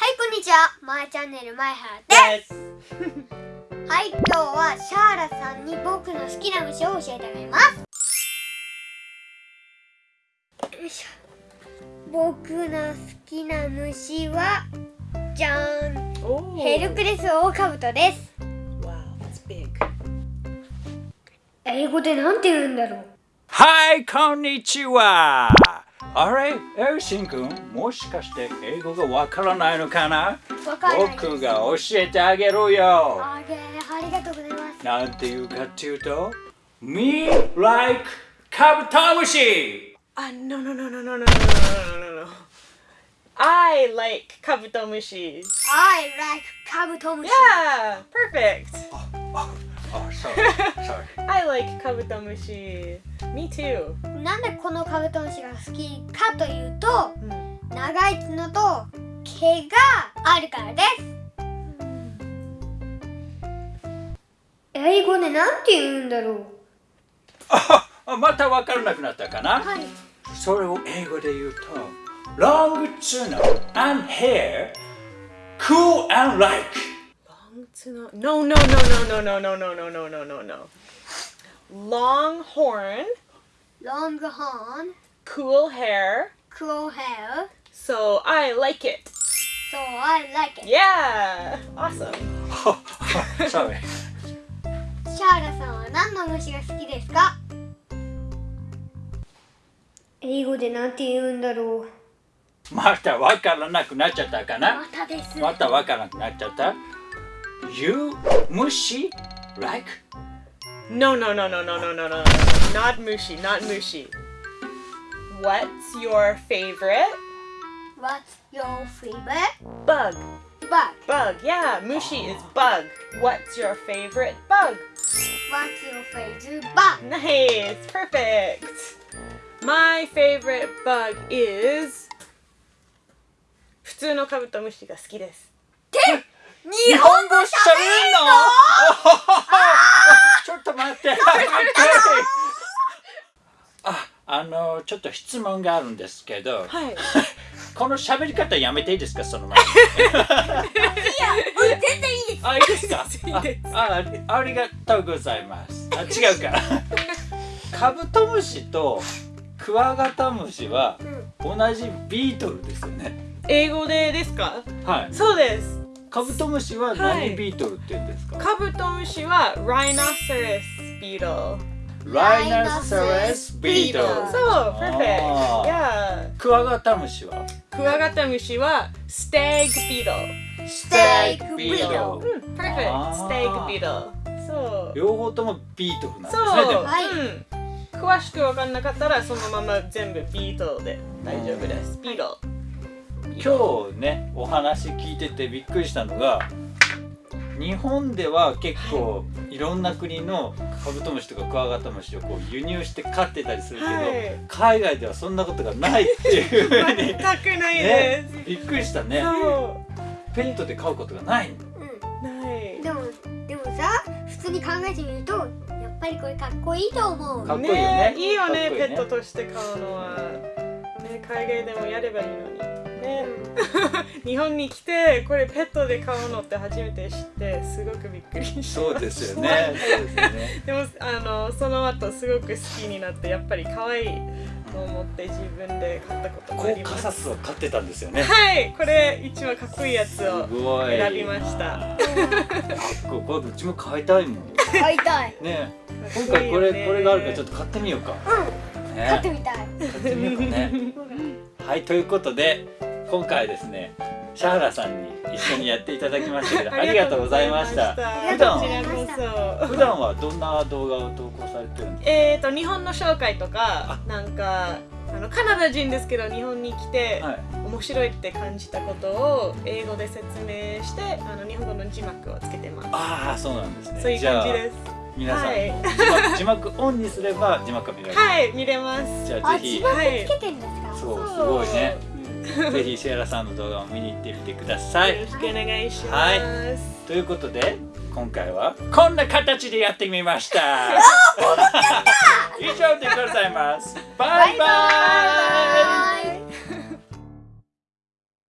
はいこんにちは。まえチャンネルまえはらです。はい今日はシャーラさんに僕の好きな虫を教えてあげます。よいしょ。僕の好きな虫はじゃーん Oh. ヘルクレスオオカブトです.英語でなんて言うんだろうはい、こんにちは。あれ、エルシン君、もしかして英語がわからないのかなわかんないです僕が教えてあげるよ。あげありがとうございますなんていうかっていうと、Me like カブトムシ Ah, no, no, no, no, no, no, no, no, no, no, no. I like kabutomushi. I like カブトムシ Yeah, perfect. あ、sorry, sorry. I like kabutomushi. Me too. なんでこのカブトムシが好きかというと Mm. 長い角と毛があるからです英語でなんて言うんだろう あ、またわからなくなったかな、はいそれを英語で言うと、Long 角 and hair, cool and like. No, no, no, no, no, no, no, no, no, no, no, no. Long horn, ロングホーン cool hair. クローヘア So I like it. So I like it Yeah, awesome. sorry. シャーラさんは何の虫が好きですか英語でなんて言うんだろうまたわからなくなっちゃったかなまたですまたわからなくなっちゃった ?You 虫 like? No, no, no, no, no, no, no, no. Not mushi, not mushi. What's your favorite What's your favorite bug? bug? Bug, yeah, mushi is bug. What's your favorite bug? What's your favorite bug? Nice, perfect. My favorite bug is 普通のカブトムシが好きです。 日本語喋れんの？ちょっと待って。あ、あの、ちょっと質問があるんですけど、はい。この喋り方やめていいですか、その前に。全然いいですあ、いいですか？ああ、ありがとうございます。あ、違うから。カブトムシとクワガタムシは同じビートルですよね。英語でですか？はい。そうです。カブトムシははい何ビートルって言うんですか、カブトムシは Rhinoceros beetle。ライナサラスビートル。そう、perfect。あー Yeah。クワガタムシは？クワガタムシは stag beetle。ステークビートうん、perfect。あー stag beetle。そう。両方ともビートルなんですそう、ね。でもはいうん。詳しく分かんなかったらそのまま全部ビートルで大丈夫です。ビートル。今日ねお話聞いててびっくりしたのが日本では結構いろんな国のカブトムシとかクワガタムシをこう輸入して飼ってたりするけど、はい海外ではそんなことがないっていうふうに全くないねです。びっくりしたねそペットで飼うことがないうう。ないん。でもでもさ普通に考えてみるとやっぱりこれかっこいいと思うかっこいいよねいいよねねペットとして飼うのは。ね、海外でもやればいいのに。ね、日本に来てこれペットで飼うのって初めて知ってすごくびっくりしました。そうですよね。そうですよね。でもあのその後すごく好きになってやっぱり可愛いと思って自分で買ったこともコーあります。カサスを飼ってたんですよね。はいこれ一番かっこいいやつを選びましたかっここれうちも飼いたいもん。買いたい。ね。今回これこれがあるからちょっと買ってみようか。うん。ね。買ってみたい。買ってみようかね。はいということで今回ですねシャーラさんに一緒にやっていただきましたけど ありがとうございました。ありこがとうございちらこそ普段はどんな動画を投稿されてるんですえーと日本の紹介とかなんかあのカナダ人ですけど日本に来て、かはい。面白いって感じたことを英語で説明してあの日本語の字幕をつけてます。ああそうなんですね。そういう感じです。皆さん、はい。字幕オンにすれば字幕が見られる、はい見れます。じゃあぜひ。あ字幕つけてるんですか？そうすごいね ぜひシェラさんの動画を見に行ってみてください。よろしくお願いします、はい。ということで今回はこんな形でやってみました。以上でございます。バイバイ。バイバイ